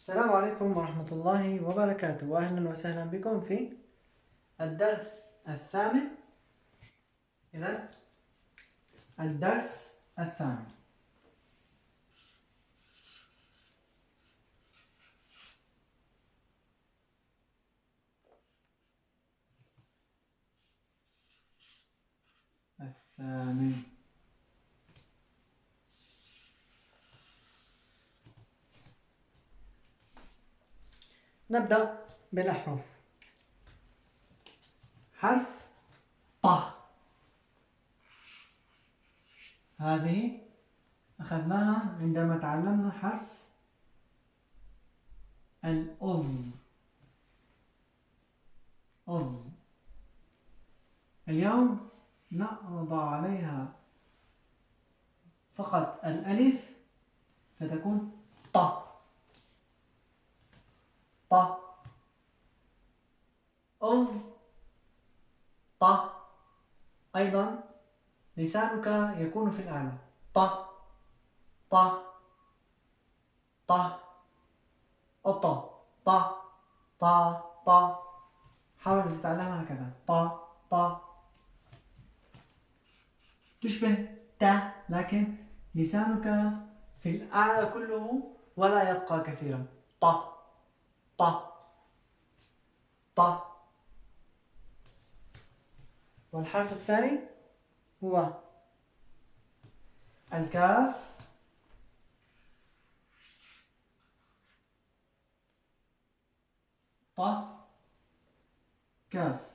السلام عليكم ورحمة الله وبركاته. وأهلا وسهلا بكم في الدرس الثامن. إذا الدرس الثامن. الثامن. نبدأ بالأحرف حرف ط. هذه أخذناها عندما تعلمنا حرف الأظ أظ اليوم نضع عليها فقط الألف فتكون ط ط. أظ ط. أيضا لسانك يكون في الأعلى. ط. ط. ط. أط. ط. ط. ط. حاول تتعلمها هكذا. ط. ط. تشبه ت لكن لسانك في الأعلى كله ولا يبقى كثيرا. ط. ط ط والحرف الثاني هو الكاف. ط كاف.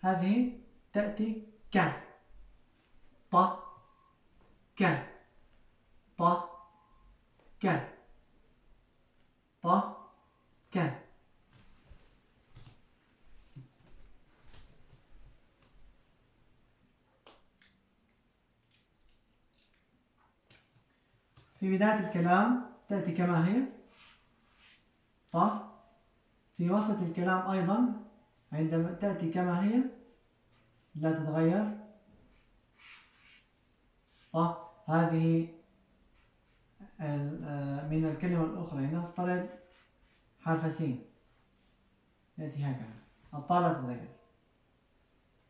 هذه تأتي ك. ط ك. ط ك. ط كان في بداية الكلام تأتي كما هي. ط في وسط الكلام أيضا عندما تأتي كما هي. لا تتغير. ط هذه آه، من الكلمة الأخرى. نفترض حرف سين يأتي هكذا. الطاء لا تتغير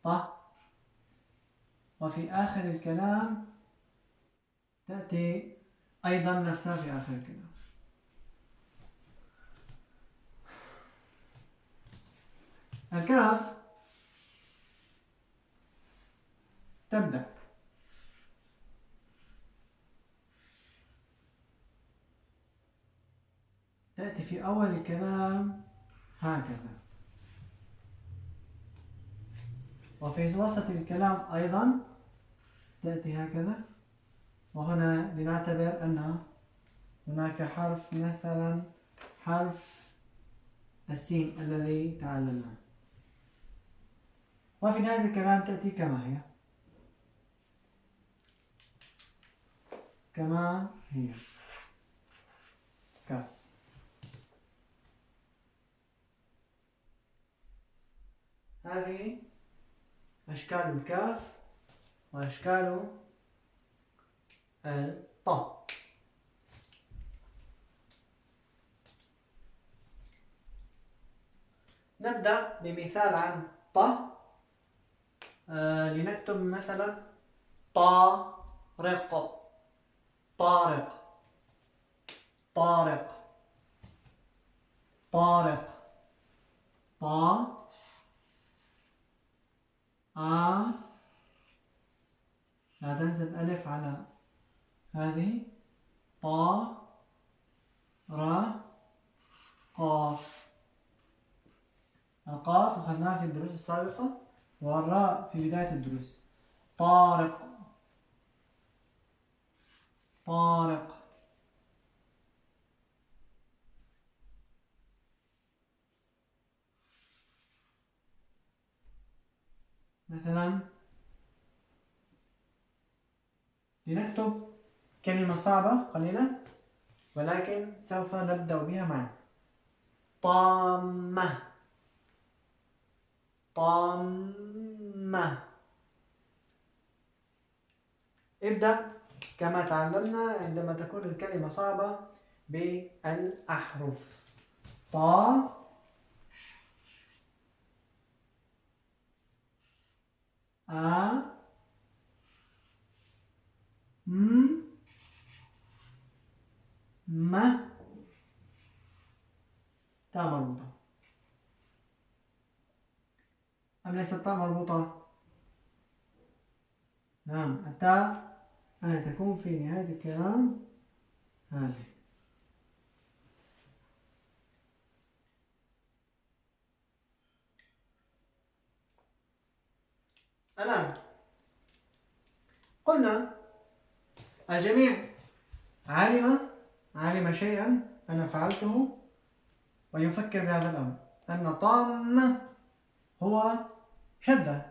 طا وفي آخر الكلام تأتي أيضا نفسها في آخر الكلام. الكاف تبدأ. تأتي في أول الكلام هكذا. وفي وسط الكلام أيضا تأتي هكذا. وهنا لنعتبر أن هناك حرف مثلا حرف السين الذي تعلمناه. وفي نهاية الكلام تأتي كما هي. كما هي. كاف هذه أشكال الكاف وأشكال الطاء. نبدأ بمثال عن طاء آه لنكتب مثلا طارق. طارق. طارق. طارق. طا. آ لا تنزل ألف على هذه طا را قاف. القاف أخذناها في الدروس السابقة والراء في بداية الدروس. طارق. طارق. مثلا لنكتب كلمة صعبة قليلا ولكن سوف نبدأ بها معا. طامة. طامة. ابدأ كما تعلمنا عندما تكون الكلمة صعبة بالأحرف. طا أ م? م? تاء مربوطة أم ليست تاء مربوطة؟ نعم التاء أن تكون في نهاية الكلام. هذه. الآن قلنا الجميع علم علم شيئا أنا فعلته ويفكر بهذا الأمر. أن طام هو شدة.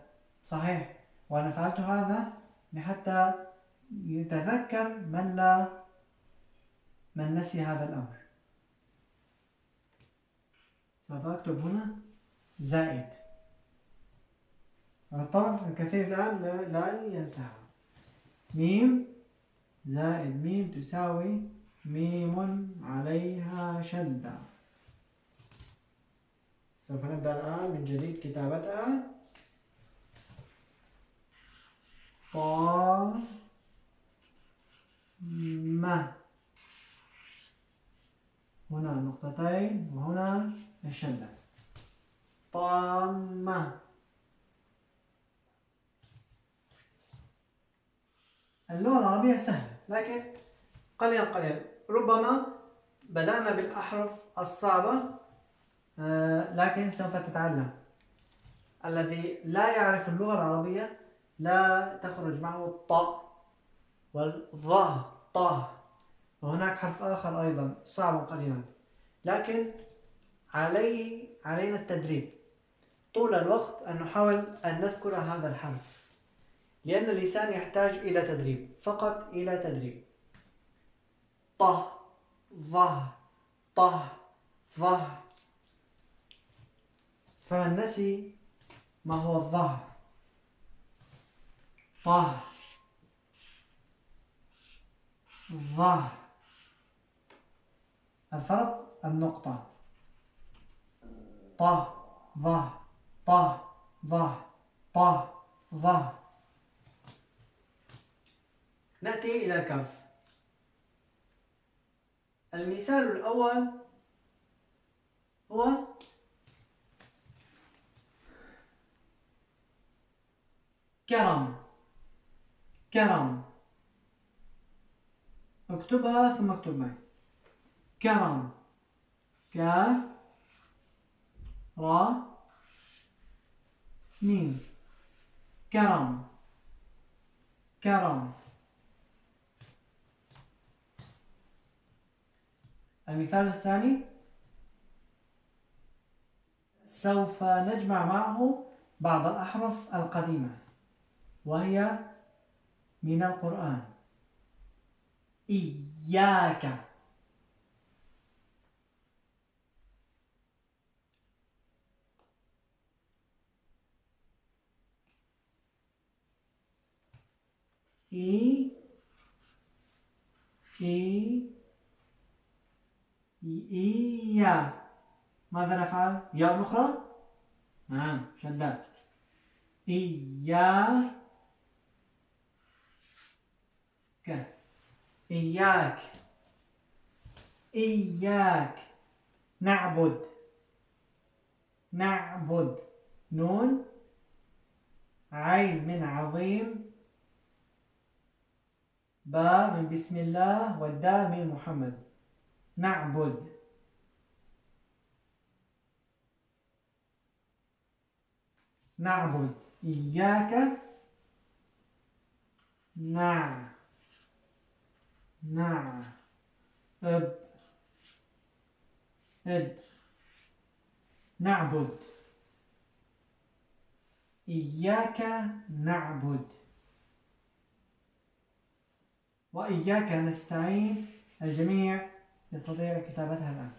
صحيح. وأنا فعلت هذا لحتى يتذكر من لا من نسي هذا الأمر. سوف أكتب هنا زائد. طبعا الكثير الآن لا ينساها. ميم زائد ميم تساوي ميم عليها شدة. سوف نبدأ الآن من جديد كتابتها. طا ما هنا نقطتين وهنا الشدة. طامة اللغة العربية سهلة لكن قليلا قليلا ربما بدأنا بالأحرف الصعبة آه، لكن سوف تتعلم. الذي لا يعرف اللغة العربية لا تخرج معه الطاء والظاء طه وهناك حرف آخر أيضا صعب قليلا. لكن عليه علينا التدريب. طول الوقت أن نحاول أن نذكر هذا الحرف. لأن اللسان يحتاج إلى تدريب. فقط إلى تدريب. طه ظه طه ظه. فمن نسي ما هو الظهر طه. ظه. الفرق النقطة. طه ظه طه ظه طه ظه. نأتي إلى الكف المثال الأول هو كرم. كرم. اكتبها ثم اكتب معي. كرم. كاف را ميم. كرم. كرم. المثال الثاني سوف نجمع معه بعض الأحرف القديمة وهي من القرآن. إياك. إي إي إيا. ماذا نفعل؟ ياء أخرى؟ نعم شدات إياك إياك. إياك. نعبد. نعبد. نون. عين من عظيم. باء من بسم الله والدال من محمد. نعبد. نعبد. إياك نع نع أب إد نعبد. إياك نعبد. وإياك نستعين. الجميع يستطيع كتابتها الآن.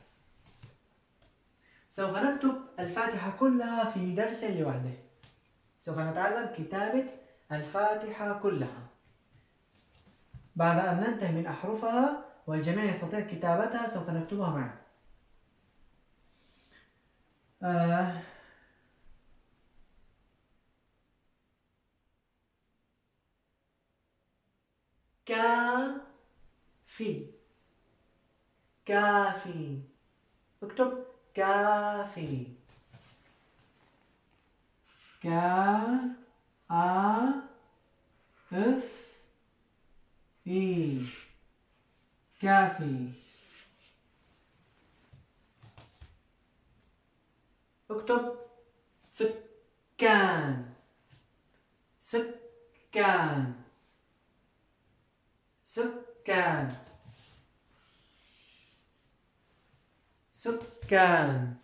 سوف نكتب الفاتحة كلها في درس لوحده. سوف نتعلم كتابة الفاتحة كلها. بعد أن ننتهي من أحرفها والجميع يستطيع كتابتها سوف نكتبها معا. آه. كافي كافي. اكتب كافي. كا آ إف إي. كافي. اكتب سكان. سكان. سكان. سكان.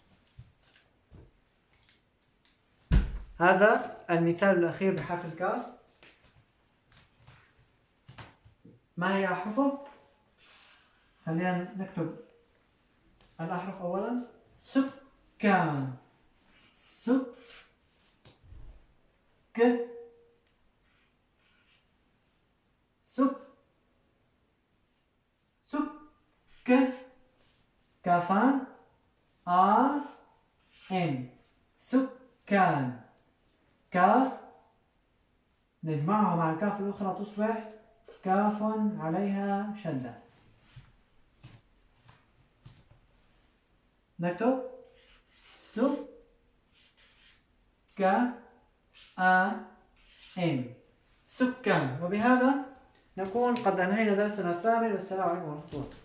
هذا المثال الأخير بحرف الكاف. ما هي أحرفه؟ خلينا نكتب الأحرف أولا. سكان. سك. سك. سك. كافان آ إن. سكان. كاف؟ نجمعها مع الكاف الأخرى تصبح كاف عليها شدة. نكتب. س ك أ إن. سكان. وبهذا نكون قد أنهينا درسنا الثامن. والسلام عليكم ورحمة الله.